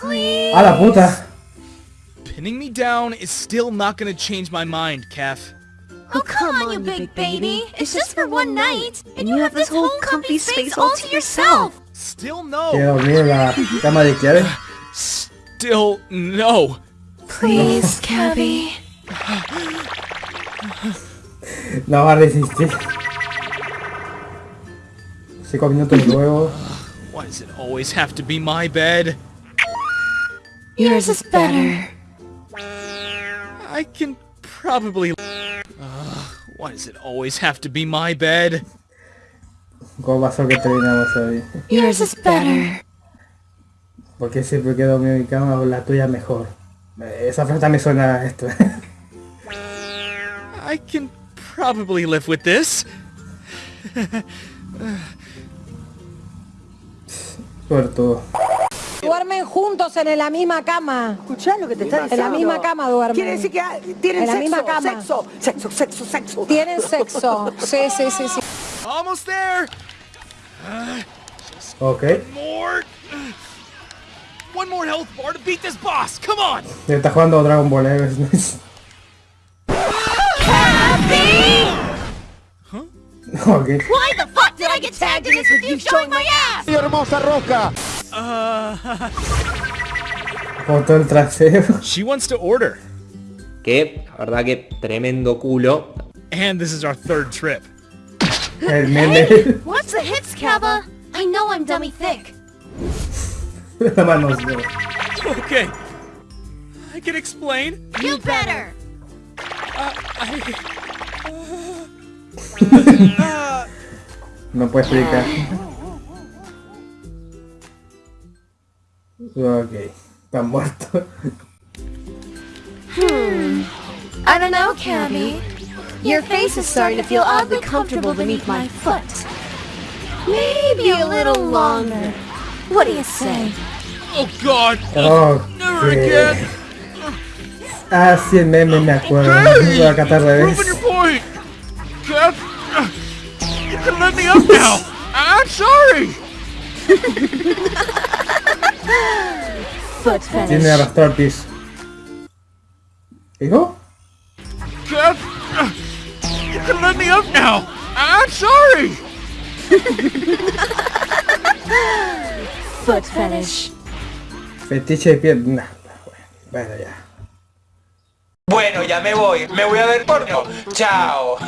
Please. A la puta. Pinning me down is still not gonna change my mind, Kev. Oh, come on, you big baby. It's just for one night. And you have this whole comfy space all to yourself. Still no. dormir en la cama de Kiare. Still no. Please, Cabby. No va a resistir. Cinco minutos luego. Why does it always have to be my bed? Yours is better. I can probably... Ugh, why does it always have to be my bed? ¿Cómo pasó que terminamos hoy? Yours is better. Porque siempre que dormir en mi cama o la tuya mejor. Esa frase también suena a esto. I can probably live with this. Suertudo. Duermen juntos en la misma cama. ¿Escuchás lo que te está En diciendo? la misma cama duermen. Quiere decir que ah, tienen En la sexo, misma cama. sexo, sexo, sexo, sexo. Tienen sexo. Sí, sí, sí, sí. Almost there. Ok. More. One more health bar to beat this boss. Come on. Está jugando Dragon Ball, eh. ok. Why the fuck did I get tagged in this with you showing my ass? Uh, Foto el trasero. She wants to order. Que, la verdad que tremendo culo. And this is our third trip. El meme. What's the hits, Kaba? I know I'm dummy thick. La mano. Okay. I can explain. You better. Uh, uh, no puede explicar. Ah. Ok. Está muerto. I don't know, Cabby. Your face is starting to feel oddly comfortable beneath my foot. Maybe a little longer. What do you say? Oh God. Oh, Never again. Ah, sí, el meme me acuerdo. Voy a catar al revés. Proving your point. Kev, you can let me up now. I'm sorry. Foot Tiene arrastrar piso. ¿Dijo? Kev, you can let me up now. I'm sorry. Foot fetish. Fetiche de piel. Nah, bueno, ya. Bueno, ya me voy. Me voy a ver porno. Chao.